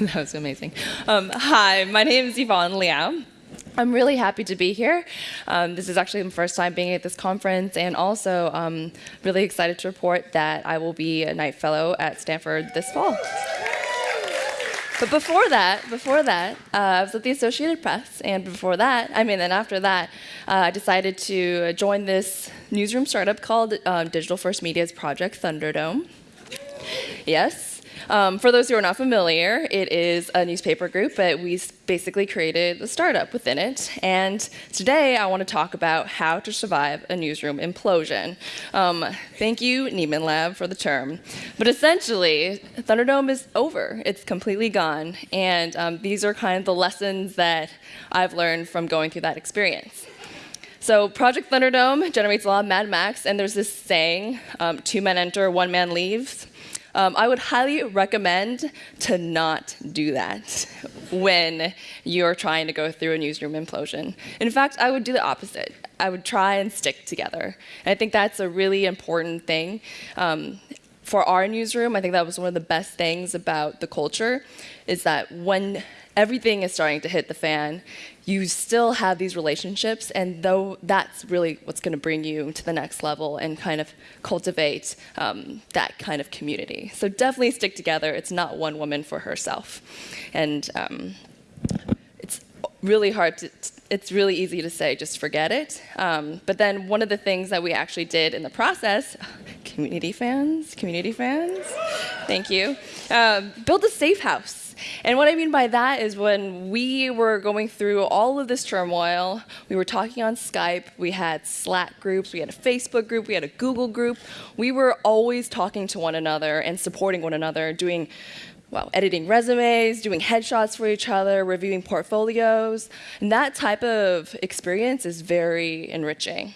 that was amazing. Um, hi, my name is Yvonne Leow. I'm really happy to be here. Um, this is actually my first time being at this conference, and also um, really excited to report that I will be a Knight Fellow at Stanford this fall. But before that, before that, uh, I was at the Associated Press, and before that, I mean, then after that, uh, I decided to join this newsroom startup called um, Digital First Media's Project Thunderdome. Yes, um, for those who are not familiar, it is a newspaper group, but we basically created a startup within it. And today I want to talk about how to survive a newsroom implosion. Um, thank you, Nieman Lab, for the term. But essentially, Thunderdome is over. It's completely gone. And um, these are kind of the lessons that I've learned from going through that experience. So Project Thunderdome generates a lot of Mad Max, and there's this saying, um, two men enter, one man leaves. Um, I would highly recommend to not do that when you're trying to go through a newsroom implosion. In fact, I would do the opposite. I would try and stick together. And I think that's a really important thing. Um, for our newsroom, I think that was one of the best things about the culture, is that when everything is starting to hit the fan, you still have these relationships, and though that's really what's going to bring you to the next level and kind of cultivate um, that kind of community. So definitely stick together. It's not one woman for herself, and um, it's really hard to. It's really easy to say, just forget it. Um, but then one of the things that we actually did in the process, community fans, community fans, thank you, um, build a safe house. And what I mean by that is when we were going through all of this turmoil, we were talking on Skype, we had Slack groups, we had a Facebook group, we had a Google group. We were always talking to one another and supporting one another, doing well, editing resumes, doing headshots for each other, reviewing portfolios. And that type of experience is very enriching.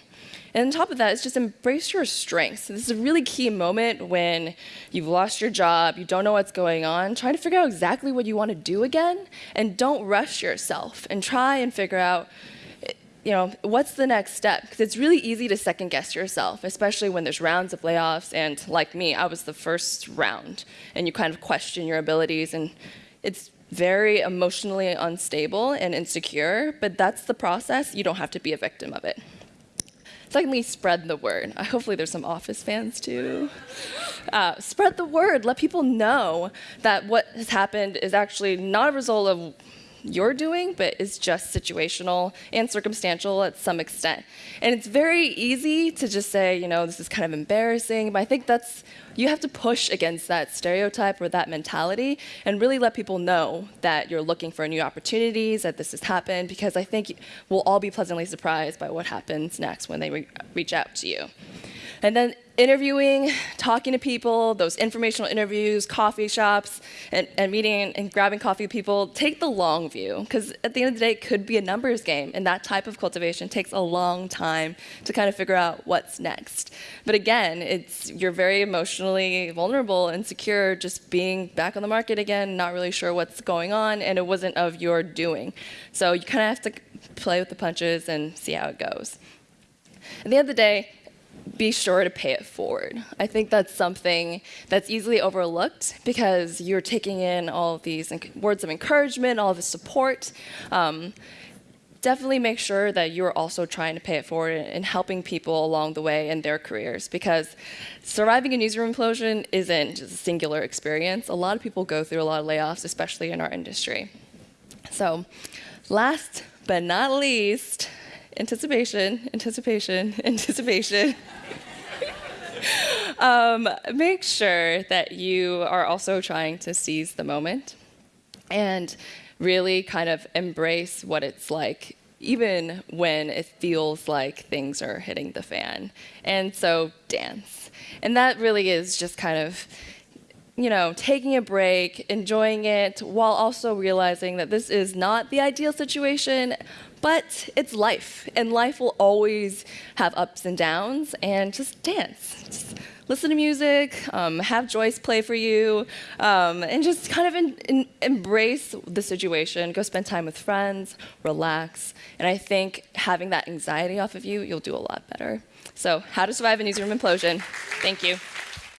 And on top of that, it's just embrace your strengths. This is a really key moment when you've lost your job, you don't know what's going on. Try to figure out exactly what you want to do again, and don't rush yourself. And try and figure out you know, what's the next step? Because it's really easy to second guess yourself, especially when there's rounds of layoffs. And like me, I was the first round, and you kind of question your abilities. And it's very emotionally unstable and insecure, but that's the process. You don't have to be a victim of it. Secondly, spread the word. Uh, hopefully there's some Office fans too. Uh, spread the word. Let people know that what has happened is actually not a result of you're doing, but is just situational and circumstantial at some extent. And it's very easy to just say, you know, this is kind of embarrassing, but I think that's, you have to push against that stereotype or that mentality and really let people know that you're looking for new opportunities, that this has happened, because I think we'll all be pleasantly surprised by what happens next when they re reach out to you. And then interviewing, talking to people, those informational interviews, coffee shops, and, and meeting and grabbing coffee with people, take the long view. Because at the end of the day, it could be a numbers game. And that type of cultivation takes a long time to kind of figure out what's next. But again, it's you're very emotionally vulnerable and secure just being back on the market again, not really sure what's going on, and it wasn't of your doing. So you kind of have to play with the punches and see how it goes. At the end of the day, be sure to pay it forward. I think that's something that's easily overlooked because you're taking in all of these words of encouragement, all of the support. Um, definitely make sure that you're also trying to pay it forward and helping people along the way in their careers because surviving a newsroom implosion isn't just a singular experience. A lot of people go through a lot of layoffs, especially in our industry. So last but not least, anticipation, anticipation, anticipation. um, make sure that you are also trying to seize the moment and really kind of embrace what it's like even when it feels like things are hitting the fan. And so dance. And that really is just kind of you know, taking a break, enjoying it, while also realizing that this is not the ideal situation, but it's life, and life will always have ups and downs, and just dance. Just listen to music, um, have Joyce play for you, um, and just kind of in, in, embrace the situation. Go spend time with friends, relax, and I think having that anxiety off of you, you'll do a lot better. So how to survive a newsroom implosion. Thank you.